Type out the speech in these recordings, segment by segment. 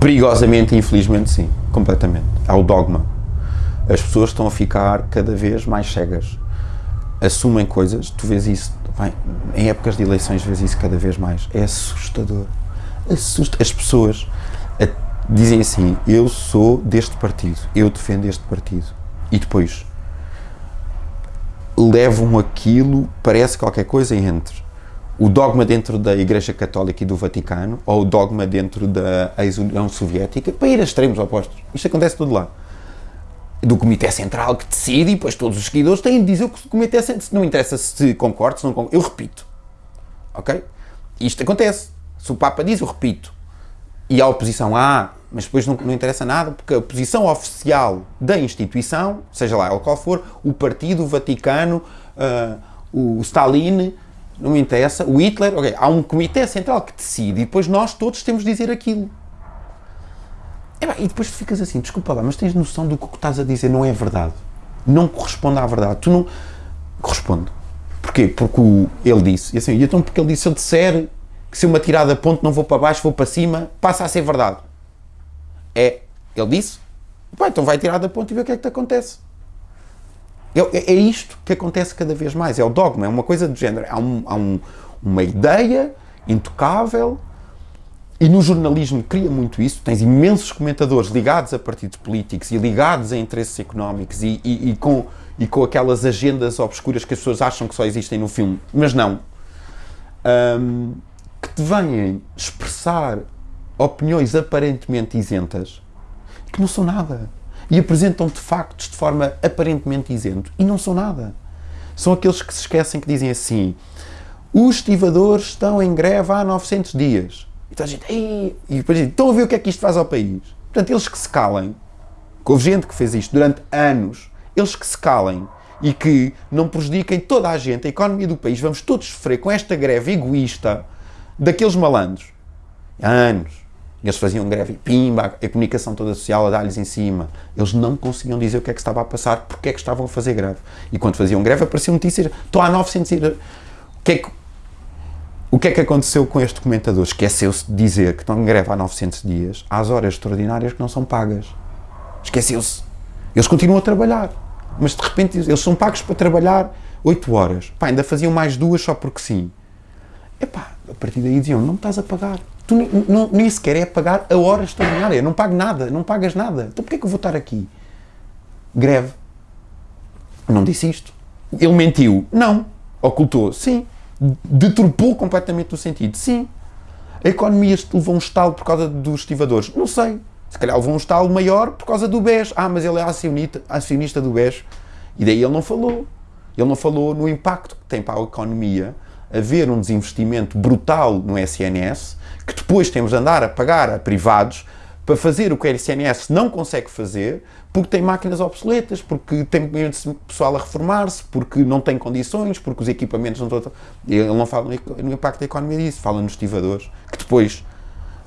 Perigosamente e infelizmente sim, completamente. Há o dogma. As pessoas estão a ficar cada vez mais cegas. Assumem coisas, tu vês isso, bem, em épocas de eleições vês isso cada vez mais. É assustador. Assusta. As pessoas dizem assim, eu sou deste partido, eu defendo este partido. E depois levam aquilo, parece qualquer coisa entre o dogma dentro da Igreja Católica e do Vaticano ou o dogma dentro da ex-União Soviética para ir a extremos opostos. Isto acontece tudo lá. Do Comitê Central que decide e depois todos os seguidores têm de dizer o que o Comitê Central... Não interessa se concordo, se não concordo. Eu repito. Ok? Isto acontece. Se o Papa diz, eu repito. E a oposição, ah, mas depois não, não interessa nada, porque a posição oficial da instituição, seja lá qual for, o partido, o Vaticano, uh, o Stalin, não me interessa, o Hitler, ok, há um comitê central que decide e depois nós todos temos de dizer aquilo. E, bem, e depois tu ficas assim, desculpa lá, mas tens noção do que o que estás a dizer não é verdade. Não corresponde à verdade. Tu não... Corresponde. Porquê? Porque o, ele disse, e assim, e então porque ele disse, se eu disser que se eu me atirar da ponte não vou para baixo, vou para cima, passa a ser verdade. É, ele disse, Bem, então vai tirar da ponte e ver o que é que te acontece. É, é, isto que acontece cada vez mais, é o dogma, é uma coisa do género, há, um, há um, uma ideia intocável e no jornalismo cria muito isso, tens imensos comentadores ligados a partidos políticos e ligados a interesses económicos e, e, e com, e com aquelas agendas obscuras que as pessoas acham que só existem no filme, mas não. Um, que te vêm expressar opiniões aparentemente isentas que não são nada e apresentam-te factos de forma aparentemente isento e não são nada. São aqueles que se esquecem que dizem assim os estivadores estão em greve há 900 dias. E toda a gente, e depois dizem, estão a ver o que é que isto faz ao país. Portanto, eles que se calem, que houve gente que fez isto durante anos, eles que se calem e que não prejudiquem toda a gente, a economia do país, vamos todos sofrer com esta greve egoísta daqueles malandros. Há anos. Eles faziam greve e pimba, a comunicação toda social a dar-lhes em cima. Eles não conseguiam dizer o que é que estava a passar, porque é que estavam a fazer greve. E quando faziam greve apareciam notícias, estou há 900 ir... O que é que, o que é que aconteceu com este comentador? Esqueceu-se de dizer que estão em greve há 900 dias, às horas extraordinárias que não são pagas. Esqueceu-se. Eles continuam a trabalhar, mas de repente eles são pagos para trabalhar 8 horas. Pá, ainda faziam mais duas só porque sim. Epá, a partir daí diziam, não me estás a pagar tu nem, sequer é pagar a hora extraordinária, não pago nada, não pagas nada. Então porquê é que eu vou estar aqui? Greve. Não disse isto. Ele mentiu? Não. Ocultou? Sim. Deturpou completamente o sentido? Sim. A economia levou um estalo por causa dos estivadores? Não sei. Se calhar levou um estalo maior por causa do BES. Ah, mas ele é acionista, acionista do BES. E daí ele não falou. Ele não falou no impacto que tem para a economia haver um desinvestimento brutal no SNS que depois temos de andar a pagar a privados para fazer o que a SNS não consegue fazer, porque tem máquinas obsoletas, porque tem pessoal a reformar-se, porque não tem condições, porque os equipamentos não estão... Ele não fala no impacto da economia disso, fala nos estivadores, que depois,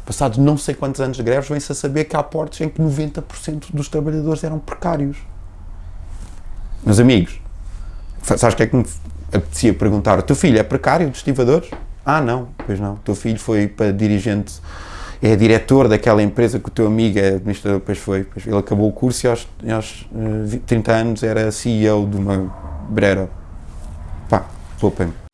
passados não sei quantos anos de greves, vem-se a saber que há portos em que 90% dos trabalhadores eram precários. Meus amigos, sabes o que é que apetecia perguntar? O teu filho é precário dos estivadores? Ah, não, pois não. O teu filho foi para dirigente, é diretor daquela empresa que o teu amigo é administrador, depois foi. Depois ele acabou o curso e aos, aos 30 eh, anos era CEO de uma brera. Pá, poupem-me.